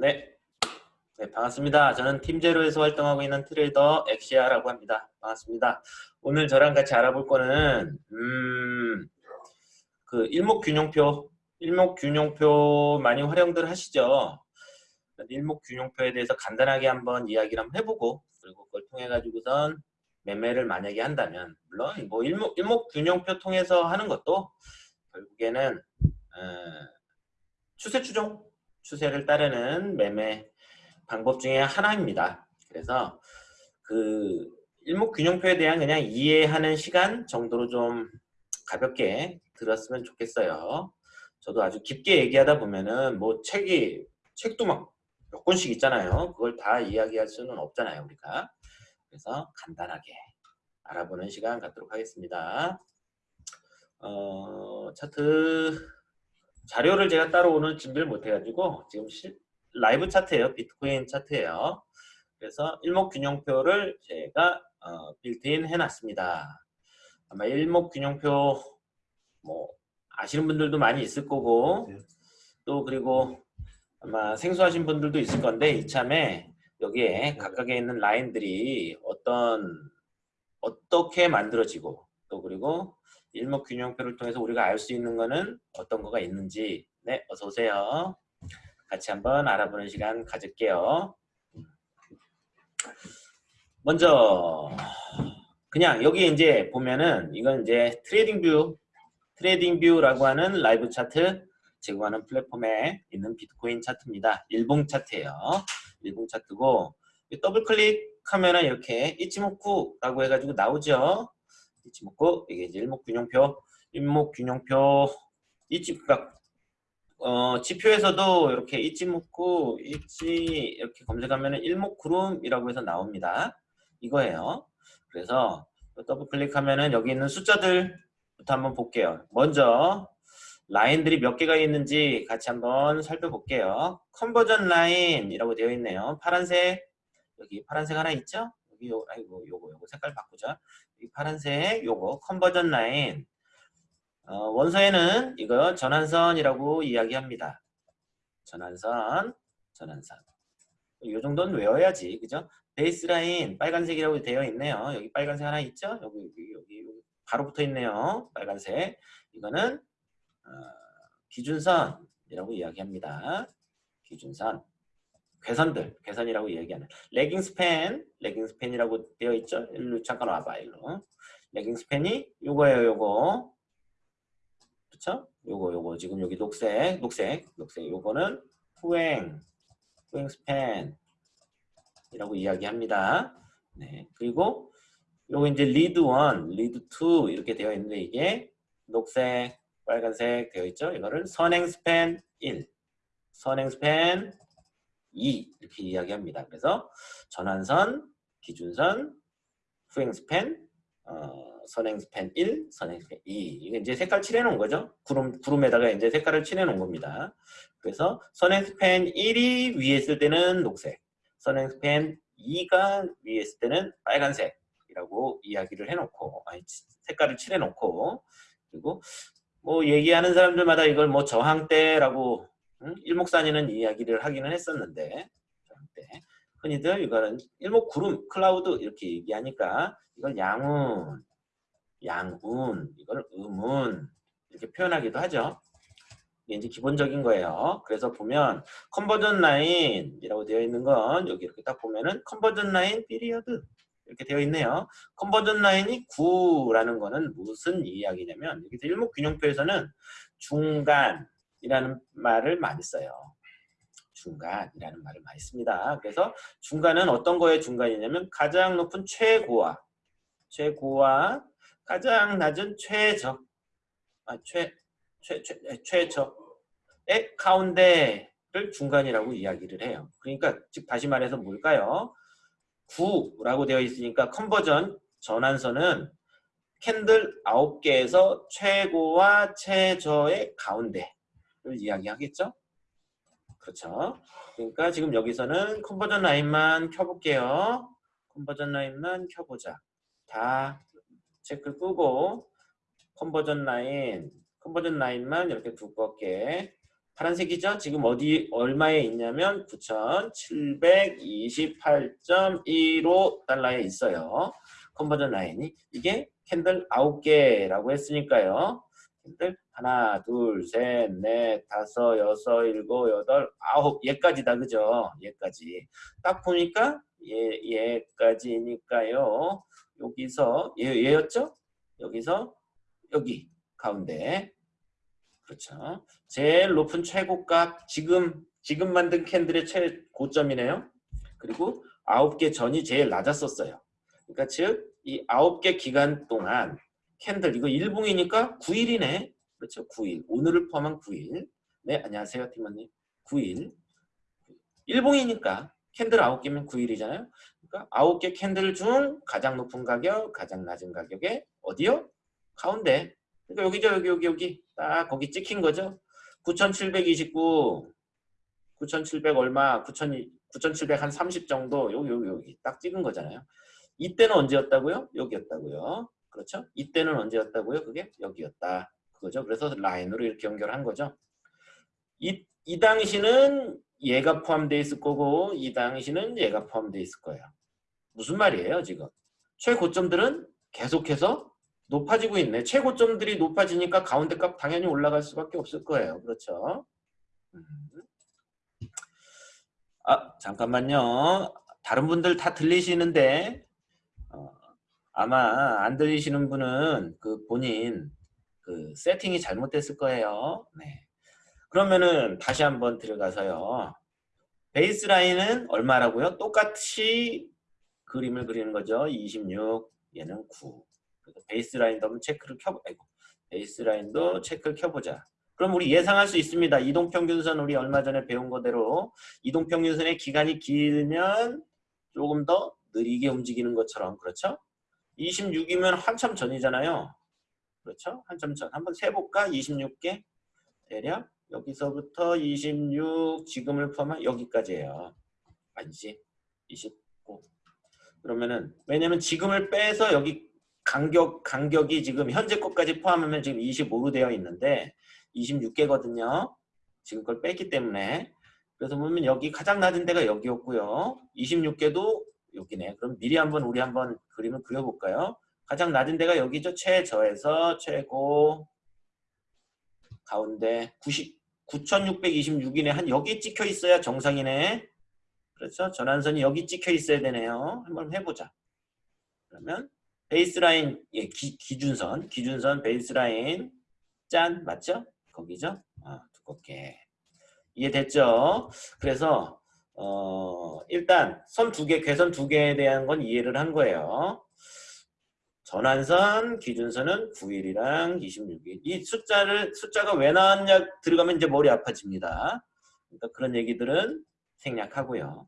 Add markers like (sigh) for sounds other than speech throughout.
네. 네, 반갑습니다. 저는 팀제로에서 활동하고 있는 트레이더 엑시아라고 합니다. 반갑습니다. 오늘 저랑 같이 알아볼 거는 음, 그 일목균형표, 일목균형표 많이 활용들 하시죠? 일목균형표에 대해서 간단하게 한번 이야기를 한번 해보고 그리고 그걸 통해 가지고선 매매를 만약에 한다면 물론 뭐 일목, 일목균형표 통해서 하는 것도 결국에는 어, 추세 추종 추세를 따르는 매매 방법 중에 하나입니다. 그래서 그 일목균형표에 대한 그냥 이해하는 시간 정도로 좀 가볍게 들었으면 좋겠어요. 저도 아주 깊게 얘기하다 보면은 뭐 책이 책도 막 몇 권씩 있잖아요. 그걸 다 이야기할 수는 없잖아요, 우리가. 그래서 간단하게 알아보는 시간 갖도록 하겠습니다. 어, 차트 자료를 제가 따로 오늘 준비를 못 해가지고 지금 실, 라이브 차트예요. 비트코인 차트예요. 그래서 일목균형표를 제가 어, 빌트인 해놨습니다. 아마 일목균형표 뭐 아시는 분들도 많이 있을 거고 또 그리고 아마 생소하신 분들도 있을 건데 이참에 여기에 각각에 있는 라인들이 어떤 어떻게 만들어지고 또 그리고 일목균형표를 통해서 우리가 알 수 있는 거는 어떤 거가 있는지 네 어서 오세요. 같이 한번 알아보는 시간 가질게요. 먼저 그냥 여기 이제 보면은 이건 이제 TradingView TradingView라고 하는 라이브 차트 제공하는 플랫폼에 있는 비트코인 차트입니다. 일봉 차트예요. 일봉 차트고 더블 클릭하면은 이렇게 Ichimoku라고 해가지고 나오죠. Ichimoku 이게 이제 일목균형표 일목균형표 그러니까 어, 지표에서도 이렇게 Ichimoku Ichi 이렇게 검색하면 일목구름이라고 해서 나옵니다. 이거예요. 그래서 더블 클릭하면은 여기 있는 숫자들부터 한번 볼게요. 먼저 라인들이 몇 개가 있는지 같이 한번 살펴볼게요. conversion line이라고 되어 있네요. 파란색 여기 파란색 하나 있죠? 요 아이고 요거 요거 색깔 바꾸자. 이 파란색 요거 컨버전 라인 어, 원서에는 이거 전환선이라고 이야기합니다. 전환선, 전환선. 이 정도는 외워야지, 그죠? 베이스라인 빨간색이라고 되어 있네요. 여기 빨간색 하나 있죠? 여기 여기, 여기 바로 붙어 있네요. 빨간색. 이거는 어, 기준선이라고 이야기합니다. 기준선. 괴선들, 괴선이라고 이야기하는 lagging span, lagging span이라고 되어 있죠? 일로 잠깐 와봐, 일로. lagging span이 요거예요, 요거. 그쵸? 요거 요거 지금 여기 녹색 녹색 녹색 요거는 후행 후행 스팬 이라고 이야기합니다. 네 그리고 요거 이제 lead 1, lead 2 이렇게 되어 있는데 이게 녹색, 빨간색 되어 있죠. 이거를 선행 스팬 1, 선행 스팬 2 이렇게 이야기합니다. 그래서 전환선, 기준선, 후행 스팬, 어, 선행 스팬 1, 선행 스팬 2. 이게 이제 색깔 칠해놓은 거죠. 구름, 구름에다가 이제 색깔을 칠해놓은 겁니다. 그래서 선행 스팬 1이 위에 있을 때는 녹색, 선행 스팬 2가 위에 있을 때는 빨간색이라고 이야기를 해놓고, 아니, 색깔을 칠해놓고, 그리고 뭐 얘기하는 사람들마다 이걸 뭐 저항대라고 응? 일목산인은 이야기를 하기는 했었는데, 저항대. 흔히들 이거는 일목구름, 클라우드 이렇게 얘기하니까 이걸 양운, 양운, 이걸 음운 이렇게 표현하기도 하죠. 이게 이제 기본적인 거예요. 그래서 보면 Conversion Line이라고 되어 있는 건 여기 이렇게 딱 보면은 Conversion Line Period 이렇게 되어 있네요. 컨버전 라인이 9라는 거는 무슨 이야기냐면 여기서 일목균형표에서는 중간 이라는 말을 많이 써요. 중간이라는 말을 많이 씁니다. 그래서 중간은 어떤 거의 중간이냐면 가장 높은 최고와 최고와 가장 낮은 최적, 아, 최, 최, 최, 최적의 가운데를 중간이라고 이야기를 해요. 그러니까 즉 다시 말해서 뭘까요? 9라고 되어 있으니까 Conversion 전환선은 캔들 9개에서 최고와 최저의 가운데를 이야기하겠죠? 그렇죠. 그러니까 지금 여기서는 Conversion Line만 켜볼게요. Conversion Line만 켜보자. 다 체크를 끄고 Conversion Line, Conversion Line만 이렇게 두껍게 파란색이죠? 지금 어디 얼마에 있냐면 9,728.15 달러에 있어요. Conversion Line이 이게 캔들 9개라고 했으니까요. 캔들 하나, 둘, 셋, 넷, 다섯, 여섯, 일곱, 여덟, 아홉 얘까지다 그죠? 얘까지 딱 보니까 얘 얘까지니까요. 여기서 얘 얘였죠? 여기서 여기 가운데 그렇죠. 제일 높은 최고값 지금 지금 만든 캔들의 최고점이네요. 그리고 아홉 개 전이 제일 낮았었어요. 그러니까 즉 이 아홉 개 기간 동안 캔들 이거 일봉이니까 9일이네. 그렇죠. 9일. 오늘을 포함한 9일. 네, 안녕하세요, 팀원님. 9일. 일봉이니까 캔들 9개면 9일이잖아요. 그러니까 9개 캔들 중 가장 높은 가격, 가장 낮은 가격에 어디요? 가운데. 그러니까 여기죠, 여기, 여기, 여기. 딱 거기 찍힌 거죠. 9,729, 9,700 얼마, 9,000, 9,700 한 30 정도, 여기, 여기, 여기. 딱 찍은 거잖아요. 이때는 언제였다고요? 여기였다고요. 그렇죠? 이때는 언제였다고요? 그게 여기였다. 그거죠. 그래서 라인으로 이렇게 연결한 거죠. 이, 이 당시는 얘가 포함되어 있을 거고 이 당시는 얘가 포함되어 있을 거예요. 무슨 말이에요 지금? 최고점들은 계속해서 높아지고 있네. 최고점들이 높아지니까 가운데 값 당연히 올라갈 수밖에 없을 거예요. 그렇죠? 음. 아 잠깐만요. 다른 분들 다 들리시는데 어, 아마 안 들리시는 분은 그 본인 그 세팅이 잘못됐을 거예요. 네. 그러면은 다시 한번 들어가서요. 베이스 라인은 얼마라고요? 똑같이 그림을 그리는 거죠. 26, 얘는 9. 그래서 베이스 라인도 한번 체크를 켜 아이고. 베이스 라인도 체크를 켜보자. 그럼 우리 예상할 수 있습니다. 이동평균선 우리 얼마 전에 배운 거대로 이동평균선의 기간이 길면 조금 더 느리게 움직이는 것처럼 그렇죠? 26이면 한참 전이잖아요. 그렇죠? 한참 전. 한번 세볼까? 26개 대략 여기서부터 26 지금을 포함한 여기까지예요. 아니지? 29. 그러면은 왜냐면 지금을 빼서 여기 간격 간격이 지금 현재 것까지 포함하면 지금 25로 되어 있는데 26개거든요. 지금 걸 뺐기 때문에 그래서 보면 여기 가장 낮은 데가 여기였고요. 26개도 여기네. 그럼 미리 한번 우리 한번 그림을 그려볼까요? 가장 낮은 데가 여기죠. 최저에서 최고 가운데 90, 9626이네. 한 여기 찍혀 있어야 정상이네. 그렇죠? 전환선이 여기 찍혀 있어야 되네요. 한번 해보자. 그러면 베이스라인 예, 기, 기준선 기준선 베이스라인 짠 맞죠? 거기죠? 아, 두껍게 이해됐죠? 그래서 어, 일단 선 두 개, 괴선 두 개에 대한 건 이해를 한 거예요. 전환선, 기준선은 9일이랑 26일. 이 숫자를 숫자가 왜 나왔냐 들어가면 이제 머리 아파집니다. 그러니까 그런 얘기들은 생략하고요.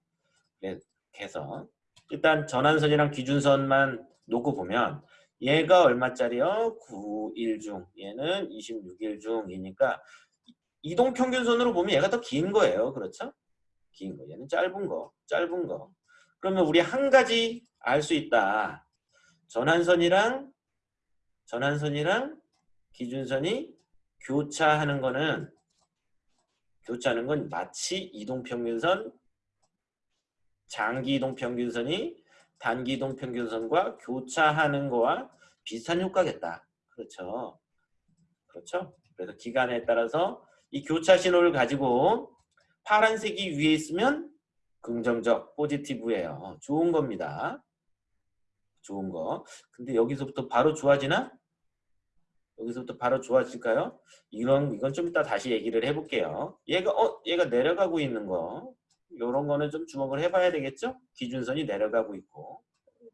그래서 일단 전환선이랑 기준선만 놓고 보면 얘가 얼마짜리요? 9일 중. 얘는 26일 중이니까 이동평균선으로 보면 얘가 더 긴 거예요. 그렇죠? 긴 거. 얘는 짧은 거. 짧은 거. 그러면 우리 한 가지 알 수 있다. 전환선이랑 전환선이랑 기준선이 교차하는 거는 교차하는 건 마치 이동평균선 장기 이동평균선이 단기 이동평균선과 교차하는 거와 비슷한 효과겠다. 그렇죠. 그렇죠. 그래서 기간에 따라서 이 교차 신호를 가지고 파란색이 위에 있으면 긍정적, 포지티브예요. 좋은 겁니다. 좋은 거. 근데 여기서부터 바로 좋아지나? 여기서부터 바로 좋아질까요? 이런 이건 좀 이따 다시 얘기를 해볼게요. 얘가 어 얘가 내려가고 있는 거 이런 거는 좀 주목을 해봐야 되겠죠? 기준선이 내려가고 있고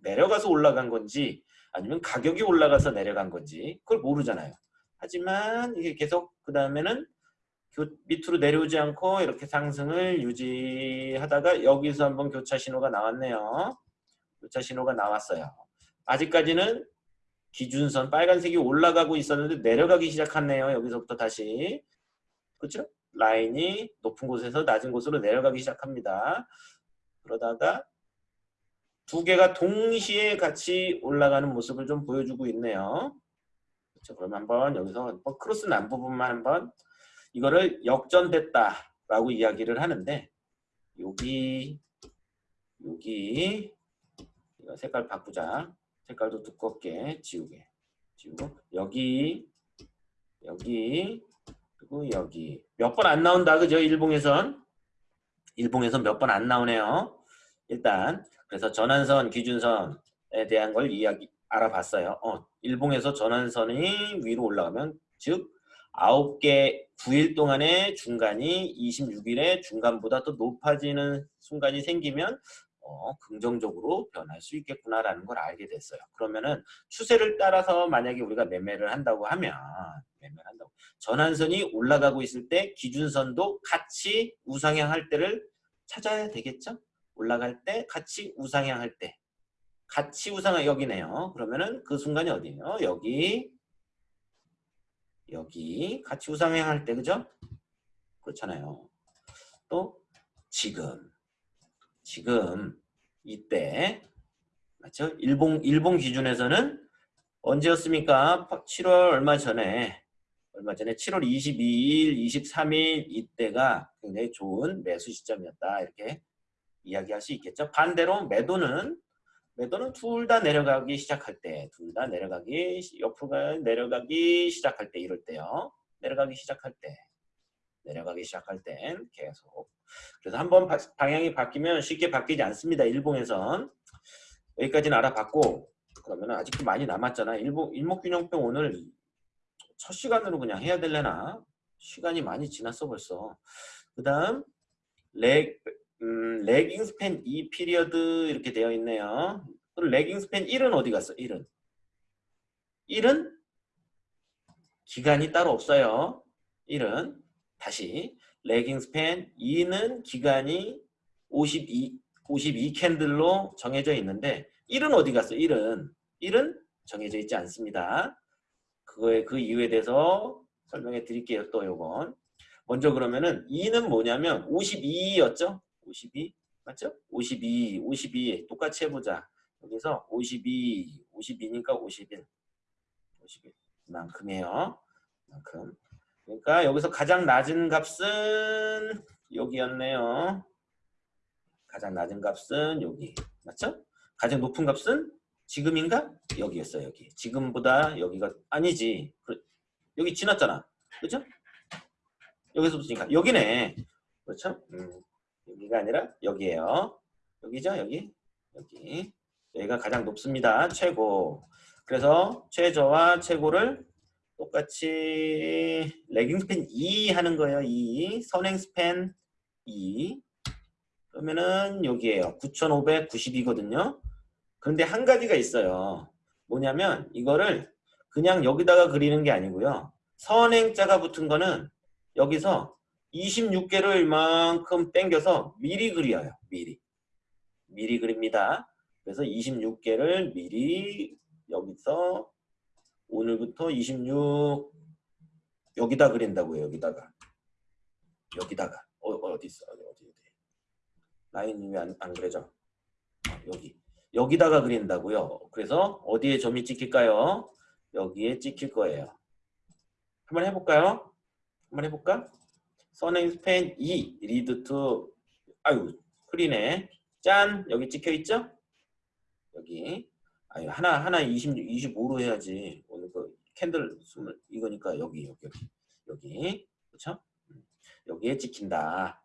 내려가서 올라간 건지 아니면 가격이 올라가서 내려간 건지 그걸 모르잖아요. 하지만 이게 계속 그 다음에는 밑으로 내려오지 않고 이렇게 상승을 유지하다가 여기서 한번 교차 신호가 나왔네요. 교차 신호가 나왔어요. 아직까지는 기준선 빨간색이 올라가고 있었는데 내려가기 시작했네요. 여기서부터 다시. 그렇죠? 라인이 높은 곳에서 낮은 곳으로 내려가기 시작합니다. 그러다가 두 개가 동시에 같이 올라가는 모습을 좀 보여주고 있네요. 그렇죠? 그럼 한번 여기서 크로스 난 부분만 한번 이거를 역전됐다라고 이야기를 하는데 여기 여기 색깔 바꾸자. 색깔도 두껍게 지우게 지우고 여기 여기 그리고 여기. 몇 번 안 나온다 그죠? 일봉에선? 일봉에선 몇 번 안 나오네요. 일단 그래서 전환선 기준선에 대한 걸 이야기 알아봤어요. 어, 일봉에서 전환선이 위로 올라가면 즉 9개 9일 동안의 중간이 26일의 중간보다 더 높아지는 순간이 생기면 어, 긍정적으로 변할 수 있겠구나라는 걸 알게 됐어요. 그러면은 추세를 따라서 만약에 우리가 매매를 한다고 하면 매매를 한다고 전환선이 올라가고 있을 때 기준선도 같이 우상향 할 때를 찾아야 되겠죠? 올라갈 때 같이 우상향 할 때. 같이 우상향 여기네요. 그러면은 그 순간이 어디예요? 여기 여기 같이 우상향 할때 그죠? 그렇잖아요. 또 지금 지금 이때 맞죠? 일본 일본 기준에서는 언제였습니까? 7월 얼마 전에 얼마 전에 7월 22일, 23일 이때가 굉장히 좋은 매수 시점이었다 이렇게 이야기할 수 있겠죠. 반대로 매도는 매도는 둘 다 내려가기 시작할 때, 둘 다 내려가기 옆으로 내려가기 시작할 때 이럴 때요. 내려가기 시작할 때, 내려가기 시작할 땐 계속 그래서 한번 방향이 바뀌면 쉽게 바뀌지 않습니다. 일봉에선 여기까지는 알아봤고 그러면 아직도 많이 남았잖아. 일봉 일목균형표 오늘 첫 시간으로 그냥 해야 될래나? 시간이 많이 지났어 벌써. 그 다음 Lag, 음, Lagging Span 2 Period 이렇게 되어 있네요. 그럼 Lagging Span 1은 어디 갔어? 1은 1은 기간이 따로 없어요. 1은 다시 레깅 스팬 2는 기간이 52, 52 캔들로 정해져 있는데 1은 어디 갔어? 1은 1은 정해져 있지 않습니다. 그거에 그 이유에 대해서 설명해 드릴게요. 또 요건 먼저 그러면은 2는 뭐냐면 52였죠? 52 맞죠? 52, 52 똑같이 해보자. 여기서 52, 52니까 51, 51 만큼이에요. 만큼. 그러니까 여기서 가장 낮은 값은 여기였네요. 가장 낮은 값은 여기. 맞죠? 가장 높은 값은 지금인가? 여기였어 여기. 지금보다 여기가 아니지. 여기 지났잖아. 그죠? 여기서부터니까 여기네. 그렇죠? 음, 여기가 아니라 여기에요. 여기죠? 여기. 여기. 여기가 가장 높습니다. 최고. 그래서 최저와 최고를 똑같이 레깅 스팬 2 하는 거예요. 2. 선행 스팬 2. 그러면은 여기에요. 9,592거든요. 그런데 한 가지가 있어요. 뭐냐면 이거를 그냥 여기다가 그리는 게 아니고요. 선행자가 붙은 거는 여기서 26개를 이만큼 땡겨서 미리 그려요. 미리. 미리 그립니다. 그래서 26개를 미리 여기서 오늘부터 26 여기다 그린다고요. 여기다가 여기다가 어, 어디 있어? 어디 어디 라인이 왜안 안 그려져? 어, 여기 여기다가 그린다고요. 그래서 어디에 점이 찍힐까요? 여기에 찍힐 거예요. 한번 해볼까요? 한번 해볼까? 선행 스팬 2 리드 투 아유 흐리네 짠 여기 찍혀 있죠? 여기 아니 하나 하나 26 25로 해야지 오늘 그 캔들 숨을 이거니까 여기 여기 여기 여기 그렇죠? 여기에 찍힌다.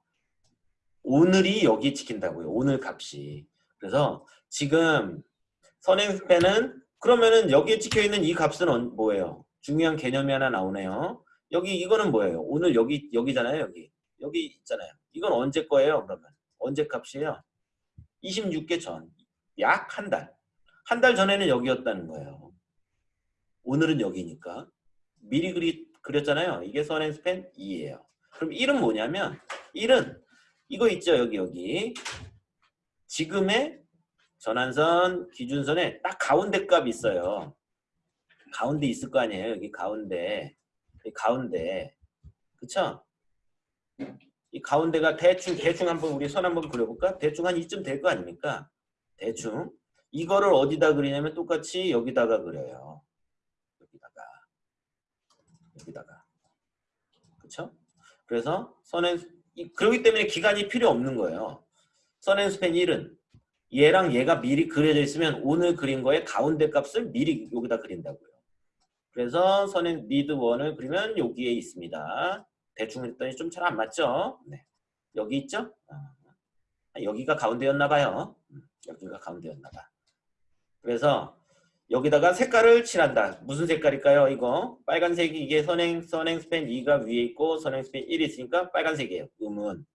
오늘이 여기에 찍힌다고요. 오늘 값이. 그래서 지금 선행 스팬은 그러면은 여기에 찍혀 있는 이 값은 뭐예요? 중요한 개념이 하나 나오네요. 여기 이거는 뭐예요? 오늘 여기 여기잖아요. 여기 여기 있잖아요. 이건 언제 거예요? 그러면 언제 값이에요? 26개 전. 약 한 달. 한 달 전에는 여기였다는 거예요. 오늘은 여기니까. 미리 그리, 그렸잖아요. 이게 선행 스팬 2예요. 그럼 1은 뭐냐면 1은 이거 있죠. 여기 여기. 지금의 전환선 기준선에 딱 가운데 값이 있어요. 가운데 있을 거 아니에요. 여기 가운데. 여기 가운데. 그쵸? 이 가운데가 대충 대충 한번 우리 선 한번 그려볼까? 대충 한 이쯤 될 거 아닙니까? 대충 이거를 어디다 그리냐면 똑같이 여기다가 그려요. 여기다가. 여기다가. 그쵸? 그래서 선행 이- 그렇기 때문에 기간이 필요 없는 거예요. 선행스팬 1은 얘랑 얘가 미리 그려져 있으면 오늘 그린 거의 가운데 값을 미리 여기다 그린다고요. 그래서 선행 미드 1을 그리면 여기에 있습니다. 대충 했더니 좀 잘 안 맞죠? 네. 여기 있죠? 아, 여기가 가운데였나 봐요. 음, 여기가 가운데였나 봐. 그래서 여기다가 색깔을 칠한다. 무슨 색깔일까요? 이거 빨간색이 이게 선행 선행 스팬 2가 위에 있고 선행 스팬 1이 있으니까 빨간색이에요. 음은.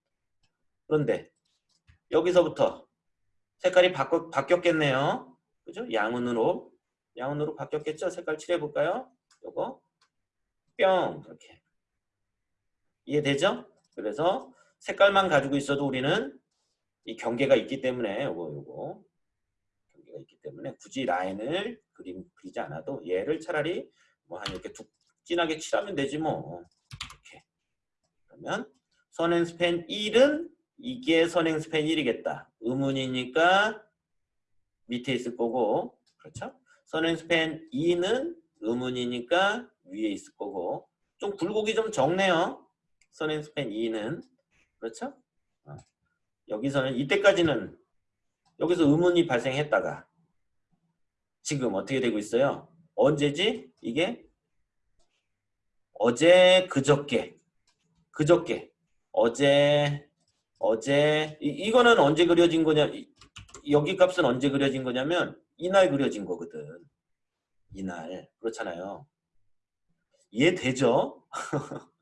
그런데 여기서부터 색깔이 바꿔, 바뀌었겠네요. 그죠? 양은으로 양은으로 바뀌었겠죠? 색깔 칠해 볼까요? 요거. 뿅. 이렇게. 이해되죠? 그래서 색깔만 가지고 있어도 우리는 이 경계가 있기 때문에 요거 요거. 경계가 있기 때문에 굳이 라인을 그림 그리지 않아도 얘를 차라리 뭐 한 이렇게 툭 진하게 칠하면 되지 뭐. 이렇게. 그러면 선행 스팬 1은 이게 선행 스팬 1이겠다. 의문이니까 밑에 있을 거고. 그렇죠 선행스팬 2는 의문이니까 위에 있을 거고 좀 굴곡이 좀 적네요 선행스팬 2는 그렇죠 어. 여기서는 이때까지는 여기서 의문이 발생했다가 지금 어떻게 되고 있어요? 언제지? 이게 어제 그저께 그저께 어제 어제 이, 이거는 언제 그려진 거냐 이- 여기 값은 언제 그려진 거냐면 이날 그려진 거거든 이날 그렇잖아요 이해 되죠? (laughs)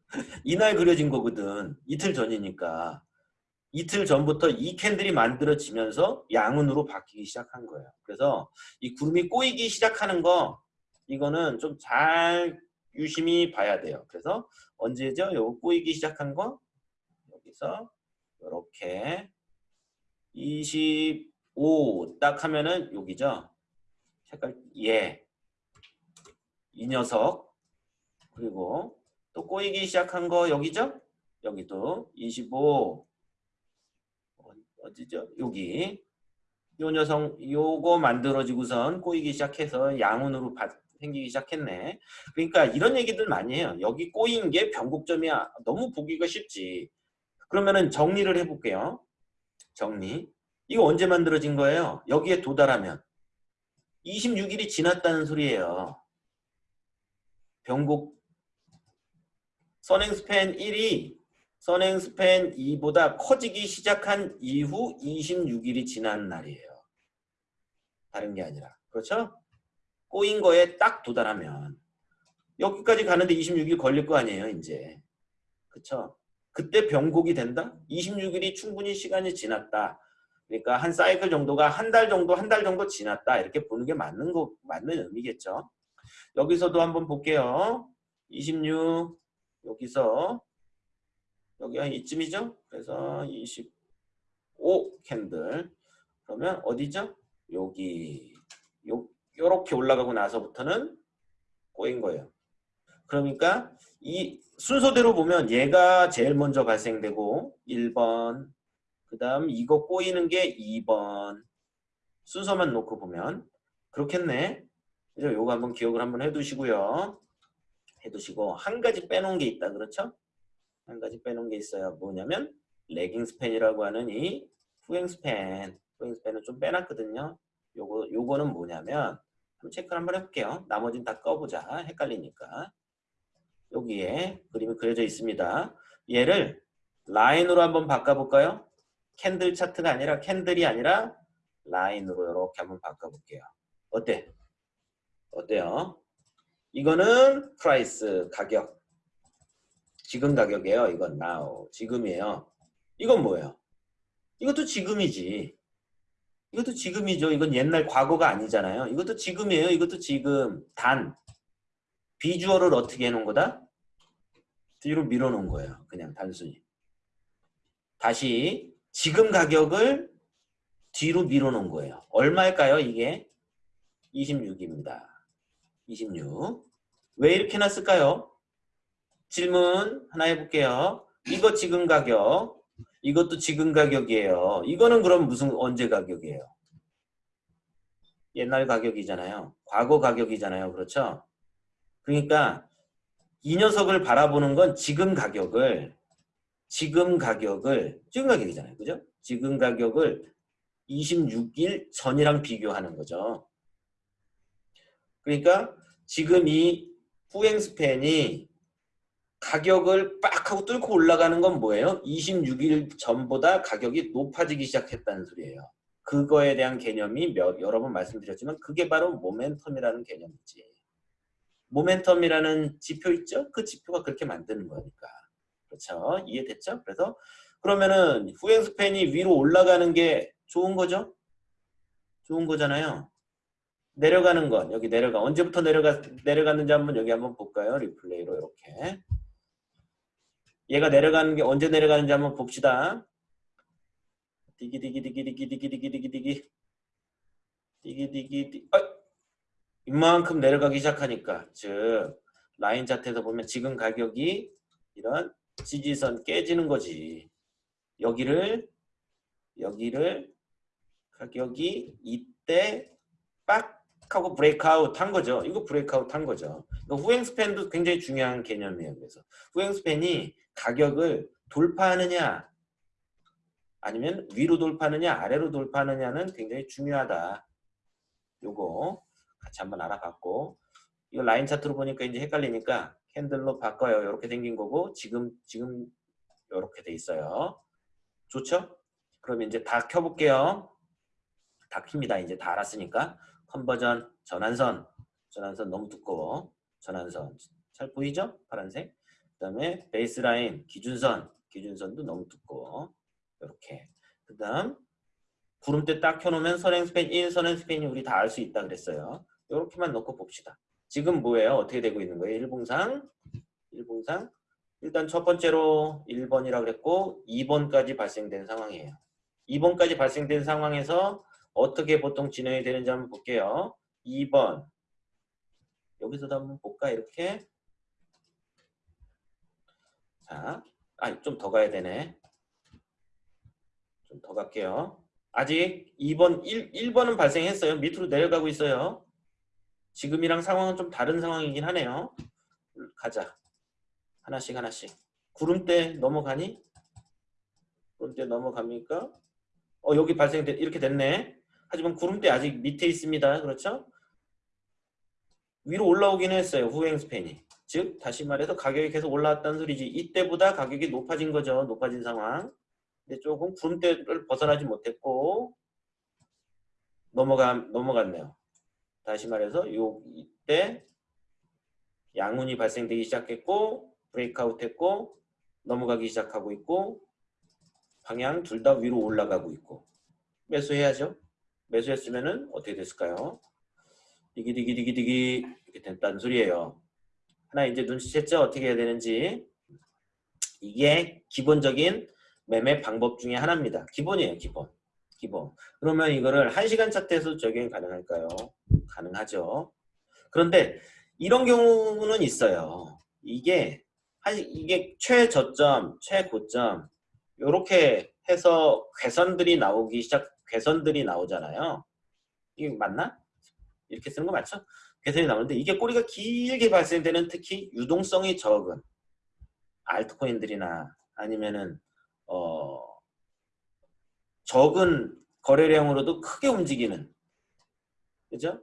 이날 그려진 거거든 이틀 전이니까 이틀 전부터 이 캔들이 만들어지면서 양운으로 바뀌기 시작한 거예요. 그래서 이 구름이 꼬이기 시작하는 거 이거는 좀 잘 유심히 봐야 돼요. 그래서 언제죠? 요 꼬이기 시작한 거 여기서 이렇게 25딱 하면은 여기죠. 색깔 예. 이 녀석 그리고 또 꼬이기 시작한 거 여기죠? 여기도 25 어디죠? 여기 요 녀석 요거 만들어지고선 꼬이기 시작해서 양운으로 바- 생기기 시작했네. 그러니까 이런 얘기들 많이 해요. 여기 꼬인 게 변곡점이야. 너무 보기가 쉽지. 그러면은 정리를 해볼게요. 정리. 이거 언제 만들어진 거예요? 여기에 도달하면 26일이 지났다는 소리예요. 변곡 선행 스팬 1이 선행 스팬 2보다 커지기 시작한 이후 26일이 지난 날이에요. 다른 게 아니라. 그렇죠? 꼬인 거에 딱 도달하면 여기까지 가는데 26일 걸릴 거 아니에요, 이제. 그렇죠? 그때 병곡이 된다? 26일이 충분히 시간이 지났다. 그러니까 한 사이클 정도가 한 달 정도, 한 달 정도 지났다. 이렇게 보는 게 맞는 거, 맞는 의미겠죠. 여기서도 한번 볼게요. 26, 여기서 여기 한 이쯤이죠? 그래서 25 캔들. 그러면 어디죠? 여기. 요, 요렇게 올라가고 나서부터는 꼬인 거예요. 그러니까 이 순서대로 보면 얘가 제일 먼저 발생되고 1번 그 다음 이거 꼬이는 게 2번 순서만 놓고 보면 그렇겠네. 그래서 요거 한번 기억을 한번 해두시고요. 해두시고 한 가지 빼놓은 게 있다. 그렇죠? 한 가지 빼놓은 게 있어요. 뭐냐면 레깅 스팬이라고 하는 이 후행 스팬. 후행 스팬은 좀 빼놨거든요. 요거 요거는 뭐냐면 한번 체크를 한번 해볼게요. 나머지는 다 꺼보자. 헷갈리니까. 여기에 그림이 그려져 있습니다. 얘를 라인으로 한번 바꿔볼까요? 캔들 차트가 아니라 캔들이 아니라 라인으로 이렇게 한번 바꿔볼게요. 어때? 어때요? 이거는 price 가격. 지금 가격이에요. 이건 now. 지금이에요. 이건 뭐예요? 이것도 지금이지. 이것도 지금이죠. 이건 옛날 과거가 아니잖아요. 이것도 지금이에요. 이것도 지금. 단. 비주얼을 어떻게 해놓은 거다? 뒤로 밀어놓은 거예요. 그냥 단순히. 다시 지금 가격을 뒤로 밀어놓은 거예요. 얼마일까요? 이게 26입니다. 26. 왜 이렇게 놨을까요? 질문 하나 해볼게요. 이거 지금 가격, 이것도 지금 가격이에요. 이거는 그럼 무슨 언제 가격이에요? 옛날 가격이잖아요. 과거 가격이잖아요. 그렇죠? 그러니까 이 녀석을 바라보는 건 지금 가격을 지금 가격을 지금 가격이잖아요. 그죠? 지금 가격을 26일 전이랑 비교하는 거죠. 그러니까 지금 이 후행 스팬이 가격을 빡 하고 뚫고 올라가는 건 뭐예요? 26일 전보다 가격이 높아지기 시작했다는 소리예요. 그거에 대한 개념이 몇, 여러 번 말씀드렸지만 그게 바로 모멘텀이라는 개념이지. 모멘텀이라는 지표 있죠? 그 지표가 그렇게 만드는 거니까. 그렇죠? 이해됐죠? 그래서 그러면은 후행 스팬이 위로 올라가는 게 좋은 거죠? 좋은 거잖아요. 내려가는 건 여기 내려가 언제부터 내려가 내려갔는지 한번 여기 한번 볼까요? replay로 이렇게 얘가 내려가는 게 언제 내려가는지 한번 봅시다. 디기 디기 디기 디기 디기 디기 디기 디기 디기 디기 디 아! 이만큼 내려가기 시작하니까 즉 라인 차트에서 보면 지금 가격이 이런 지지선 깨지는 거지. 여기를 여기를 가격이 이때 빡 하고 breakout 한 거죠. 이거 breakout 한 거죠. 후행 스팬도 굉장히 중요한 개념이에요. 그래서 후행 스팬이 가격을 돌파하느냐 아니면 위로 돌파하느냐 아래로 돌파하느냐는 굉장히 중요하다. 요거 같이 한번 알아봤고 이거 라인 차트로 보니까 이제 헷갈리니까 캔들로 바꿔요. 이렇게 생긴 거고 지금 지금 이렇게 돼 있어요. 좋죠? 그럼 이제 다 켜볼게요. 다 킵니다. 이제 다 알았으니까 컨버전 전환선 전환선 너무 두꺼워. 전환선 잘 보이죠? 파란색. 그 다음에 베이스라인 기준선 기준선도 너무 두꺼워. 이렇게. 그 다음 구름대 딱 켜놓으면 선행 스팬 1, 선행 스팬이 우리 다 알 수 있다 그랬어요. 이렇게만 놓고 봅시다. 지금 뭐예요? 어떻게 되고 있는 거예요? 일봉상 일봉상 일단 첫 번째로 1번이라고 그랬고 2번까지 발생된 상황이에요. 2번까지 발생된 상황에서 어떻게 보통 진행이 되는지 한번 볼게요. 2번 여기서도 한번 볼까 이렇게 자, 아, 좀 더 가야 되네. 좀 더 갈게요. 아직 2번, 1, 1번은 발생했어요. 밑으로 내려가고 있어요. 지금이랑 상황은 좀 다른 상황이긴 하네요. 가자. 하나씩 하나씩. 구름대 넘어가니? 구름대 넘어갑니까? 어 여기 발생돼 이렇게 됐네. 하지만 구름대 아직 밑에 있습니다. 그렇죠? 위로 올라오긴 했어요. 후행 스팬이. 즉 다시 말해서 가격이 계속 올라왔다는 소리지. 이때보다 가격이 높아진 거죠. 높아진 상황. 근데 조금 구름대를 벗어나지 못했고 넘어가 넘어갔네요. 다시 말해서 요 이때 양운이 발생되기 시작했고 브레이크아웃 했고 넘어가기 시작하고 있고 방향 둘 다 위로 올라가고 있고 매수해야죠. 매수했으면 은 어떻게 됐을까요? 디기디기디기디기 이렇게 됐다는 소리예요. 하나 이제 눈치챘죠? 어떻게 해야 되는지 이게 기본적인 매매 방법 중에 하나입니다. 기본이에요. 기본. 기본. 그러면 이거를 1시간 차트에서 적용이 가능할까요? 가능하죠. 그런데 이런 경우는 있어요. 이게 이게 최저점, 최고점 이렇게 해서 괴선들이 나오기 시작 괴선들이 나오잖아요. 이게 맞나? 이렇게 쓰는 거 맞죠? 괴선이 나오는데 이게 꼬리가 길게 발생되는 특히 유동성이 적은 알트코인들이나 아니면은 어 적은 거래량으로도 크게 움직이는 그죠?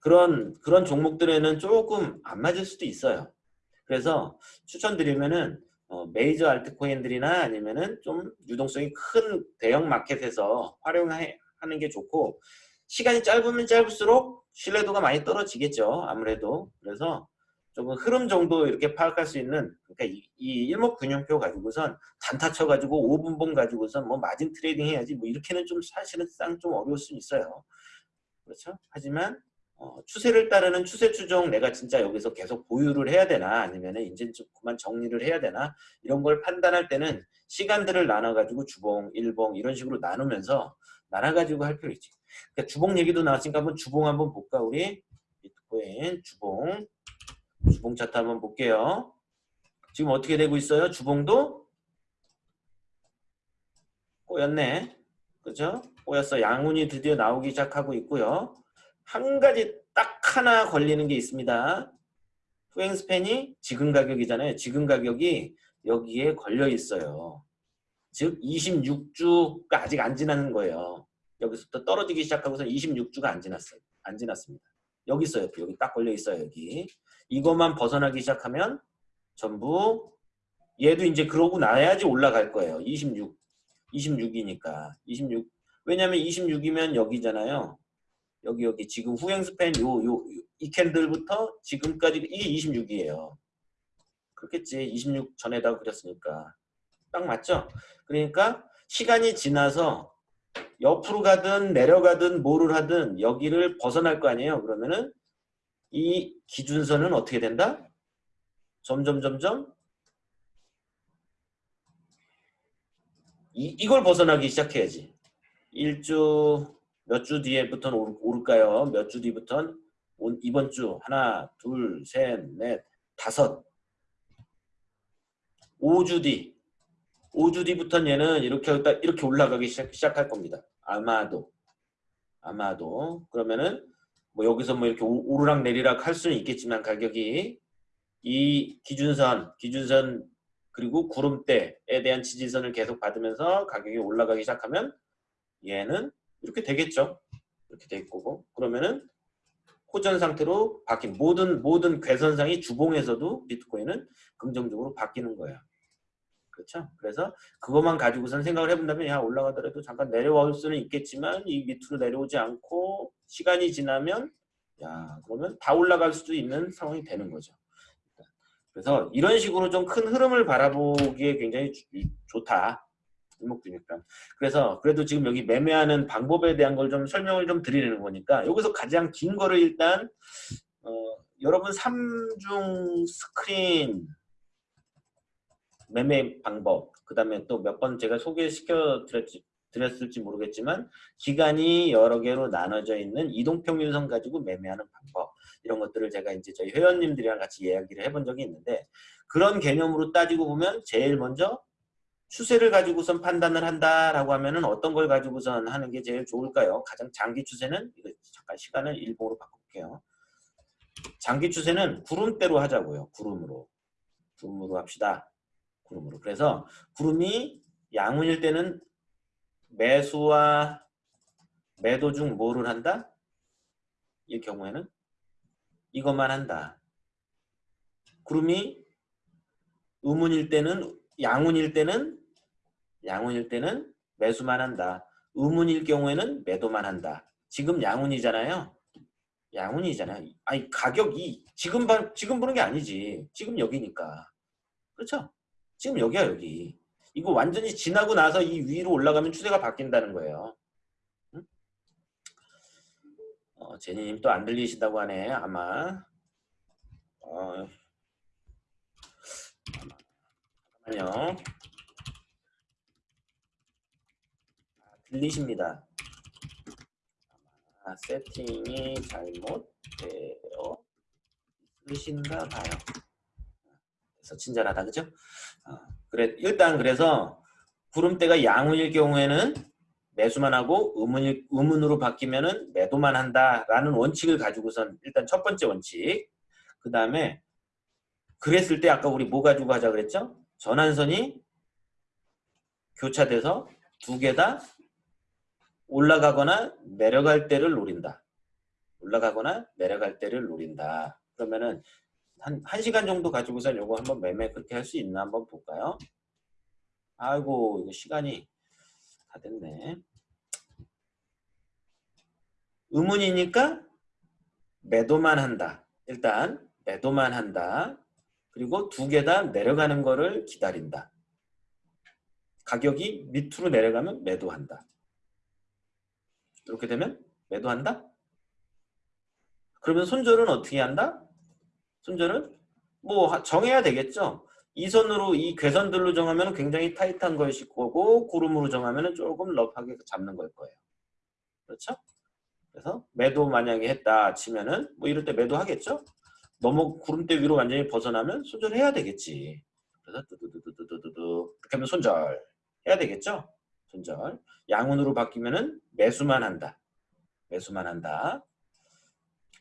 그런 그런 종목들에는 조금 안 맞을 수도 있어요. 그래서 추천드리면은 어, 메이저 알트코인들이나 아니면은 좀 유동성이 큰 대형 마켓에서 활용하는 게 좋고 시간이 짧으면 짧을수록 신뢰도가 많이 떨어지겠죠. 아무래도 그래서 조금 흐름 정도 이렇게 파악할 수 있는 그러니까 이, 이 일목균형표 가지고선 단타 쳐가지고 5분봉 가지고선 뭐 margin trading 해야지 뭐 이렇게는 좀 사실상 좀 어려울 수 있어요. 그렇죠? 하지만 어, 추세를 따르는 추세 추종 내가 진짜 여기서 계속 보유를 해야 되나 아니면 이제 좀 그만 정리를 해야 되나 이런 걸 판단할 때는 시간들을 나눠가지고 주봉, 일봉 이런 식으로 나누면서 나눠가지고 할 필요 있지. 그러니까 주봉 얘기도 나왔으니까 한번 주봉 한번 볼까 우리 비트코인 주봉 주봉 차트 한번 볼게요. 지금 어떻게 되고 있어요? 주봉도 꼬였네. 그죠? 꼬였어. 양운이 드디어 나오기 시작하고 있고요. 한 가지 딱 하나 걸리는 게 있습니다. 후행 스팬이 지금 가격이잖아요. 지금 가격이 여기에 걸려 있어요. 즉 26주가 아직 안 지나는 거예요. 여기서부터 떨어지기 시작하고서 26주가 안 지났어요. 안 지났습니다. 여기 있어요. 여기 딱 걸려 있어요. 여기. 이것만 벗어나기 시작하면 전부 얘도 이제 그러고 나야지 올라갈 거예요. 26. 26이니까. 26. 왜냐면 26이면 여기잖아요. 여기 여기 지금 후행 스팬 요 요 이 캔들부터 지금까지 이게 26이에요. 그렇겠지. 26 전에다 그렸으니까. 딱 맞죠? 그러니까 시간이 지나서 옆으로 가든 내려가든 뭐를 하든 여기를 벗어날 거 아니에요. 그러면은 이 기준선은 어떻게 된다? 점점 점점 이, 이걸 벗어나기 시작해야지. 1주 몇 주 뒤에부터는 오를, 오를 까요? 몇 주 뒤부터는? 온- 이번 주. 하나, 둘, 셋, 넷, 다섯. 5주 뒤. 5주 뒤부터는 얘는 이렇게 이렇게 올라가기 시작, 시작할 겁니다. 아마도. 아마도. 그러면은 뭐 여기서 뭐 이렇게 오- 오르락 내리락 할 수는 있겠지만 가격이 이 기준선 기준선 그리고 구름대에 대한 지지선을 계속 받으면서 가격이 올라가기 시작하면 얘는 이렇게 되겠죠. 이렇게 될 거고 그러면은 호전 상태로 바뀐 모든 모든 괴선상이 주봉에서도 비트코인은 긍정적으로 바뀌는 거예요. 그렇죠? 그래서 그것만 가지고선 생각을 해본다면 야 올라가더라도 잠깐 내려올 수는 있겠지만 이 밑으로 내려오지 않고 시간이 지나면 야 그러면 다 올라갈 수도 있는 상황이 되는 거죠. 그래서 이런 식으로 좀 큰 흐름을 바라보기에 굉장히 주- 좋다. 일목균일감. 그래서 그래도 지금 여기 매매하는 방법에 대한 걸 좀 설명을 좀 드리는 거니까 여기서 가장 긴 거를 일단 어, 여러분 3중 스크린 매매 방법 그 다음에 또 몇 번 제가 소개시켜 드렸지, 드렸을지 모르겠지만 기간이 여러 개로 나눠져 있는 이동평균선 가지고 매매하는 방법 이런 것들을 제가 이제 저희 회원님들이랑 같이 이야기를 해본 적이 있는데 그런 개념으로 따지고 보면 제일 먼저 추세를 가지고선 판단을 한다라고 하면은 어떤 걸 가지고선 하는 게 제일 좋을까요? 가장 장기 추세는 잠깐 시간을 일봉으로 바꿀게요. 장기 추세는 구름대로 하자고요. 구름으로. 구름으로 합시다. 구름으로. 그래서 구름이 양운일 때는 매수와 매도 중 뭐를 한다? 이 경우에는 이것만 한다. 구름이 의문일 때는 양운일 때는 양운일 때는 매수만 한다. 의문일 경우에는 매도만 한다. 지금 양운이잖아요. 양운이잖아요. 아니 가격이 지금 봐, 지금 보는 게 아니지. 지금 여기니까. 그렇죠? 지금 여기야 여기. 이거 완전히 지나고 나서 이 위로 올라가면 추세가 바뀐다는 거예요. 응? 어, 제니님 또 안 들리신다고 하네. 아마. 어, 잠깐 만요. 아, 들리십니다. 아, 세팅이 잘못되어 있으신가 봐요. 그래서 친절하다, 그죠? 어, 그래 일단 그래서 구름대가 양운일 경우에는 매수만 하고 의문일, 의문으로 바뀌면은 매도만 한다라는 원칙을 가지고선 일단 첫 번째 원칙. 그 다음에 그랬을 때 아까 우리 뭐 가지고 하자 그랬죠? 전환선이 교차돼서 두 개 다 올라가거나 내려갈 때를 노린다. 올라가거나 내려갈 때를 노린다. 그러면은 한, 한 시간 정도 가지고서 요거 한번 매매 그렇게 할 수 있나 한번 볼까요? 아이고 이거 시간이 다 됐네. 의문이니까 매도만 한다. 일단 매도만 한다. 그리고 두개다 내려가는 거를 기다린다. 가격이 밑으로 내려가면 매도한다. 이렇게 되면 매도한다? 그러면 손절은 어떻게 한다? 손절은 뭐 정해야 되겠죠. 이 선으로 이 괴선들로 정하면 굉장히 타이트한 것일 거고 구름으로 정하면 조금 러프하게 잡는 걸 거예요. 그렇죠? 그래서 매도 만약에 했다 치면은 뭐 이럴 때 매도 하겠죠? 너무 구름대 위로 완전히 벗어나면 손절해야 되겠지. 그래서 뚜두두두두두두 이렇게 하면 손절 해야 되겠죠? 손절. 양운으로 바뀌면은 매수만 한다. 매수만 한다.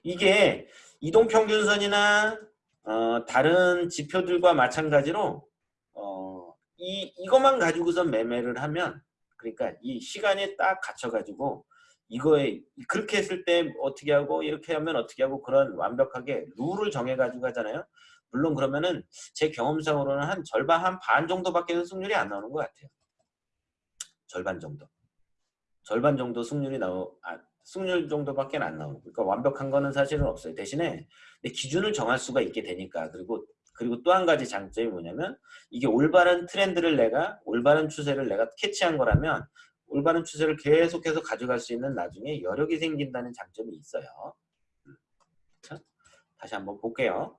이게 이동평균선이나 어, 다른 지표들과 마찬가지로 어, 이 이것만 가지고서 매매를 하면 그러니까 이 시간에 딱 갇혀 가지고 이거에 그렇게 했을 때 어떻게 하고 이렇게 하면 어떻게 하고 그런 완벽하게 룰을 정해 가지고 하잖아요. 물론 그러면은 제 경험상으로는 한 절반 한 반 정도밖에 승률이 안 나오는 것 같아요. 절반 정도. 절반 정도 승률이 나오 아, 승률 정도밖에 안 나오고 그러니까 완벽한 거는 사실은 없어요. 대신에 기준을 정할 수가 있게 되니까 그리고 그리고 또 한 가지 장점이 뭐냐면 이게 올바른 트렌드를 내가 올바른 추세를 내가 캐치한 거라면 올바른 추세를 계속해서 가져갈 수 있는 나중에 여력이 생긴다는 장점이 있어요. 자, 다시 한번 볼게요.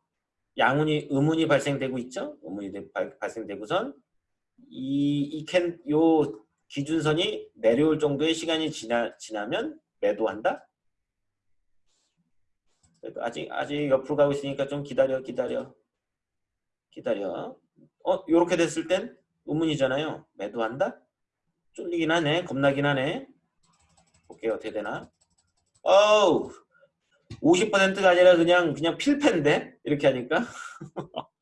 양운이 의문이 발생되고 있죠? 발, 발생되고선 이이캔요 기준선이 내려올 정도의 시간이 지나 지나면 매도한다. 아직 아직 옆으로 가고 있으니까 좀 기다려 기다려 기다려. 어 요렇게 됐을 땐 의문이잖아요. 매도한다. 쫄리긴 하네. 겁나긴 하네. 볼게요. 어떻게 되나. 어우 50%가 아니라 그냥 그냥 필패인데 이렇게 하니까 (laughs)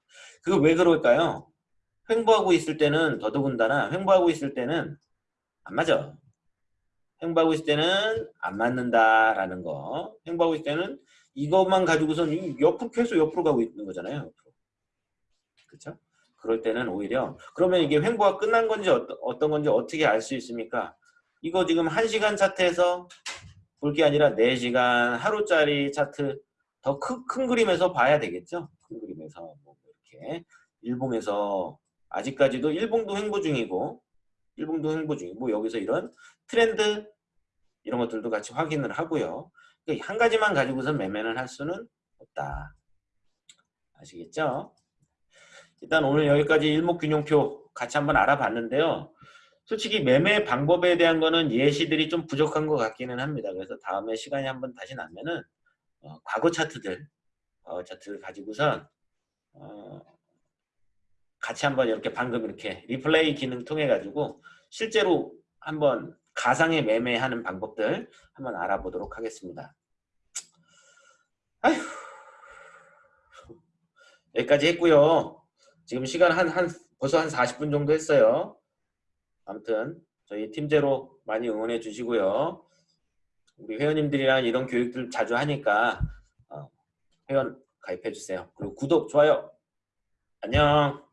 그거 왜 그럴까요? 횡보하고 있을 때는 더더군다나 횡보하고 있을 때는 안 맞아. 횡보하고 있을 때는 안 맞는다라는 거. 횡보하고 있을 때는 이것만 가지고선 옆으로 계속 옆으로 가고 있는 거잖아요. 그렇죠? 그럴 때는 오히려 그러면 이게 횡보가 끝난 건지 어떤, 건지 어떻게 알 수 있습니까? 이거 지금 1시간 차트에서 볼 게 아니라 4시간 하루짜리 차트 더큰 그림에서 봐야 되겠죠? 큰 그림에서 뭐 이렇게 일봉에서 아직까지도 일봉도 횡보 중이고 일봉도 횡보 중이고 뭐 여기서 이런 트렌드 이런 것들도 같이 확인을 하고요. 그러니까 한 가지만 가지고서 매매는 할 수는 없다. 아시겠죠? 일단 오늘 여기까지 일목균형표 같이 한번 알아봤는데요. 솔직히 매매 방법에 대한 거는 예시들이 좀 부족한 것 같기는 합니다. 그래서 다음에 시간이 한번 다시 나면은 어, 과거 차트들 어, 차트를 가지고선 어, 같이 한번 이렇게 방금 이렇게 리플레이 기능 통해 가지고 실제로 한번 가상의 매매하는 방법들 한번 알아보도록 하겠습니다. 아휴 여기까지 했고요. 지금 시간 한, 한 벌써 한 40분 정도 했어요. 아무튼 저희 팀제로 많이 응원해 주시고요. 우리 회원님들이랑 이런 교육들 자주 하니까 어, 회원 가입해 주세요. 그리고 구독, 좋아요. 안녕.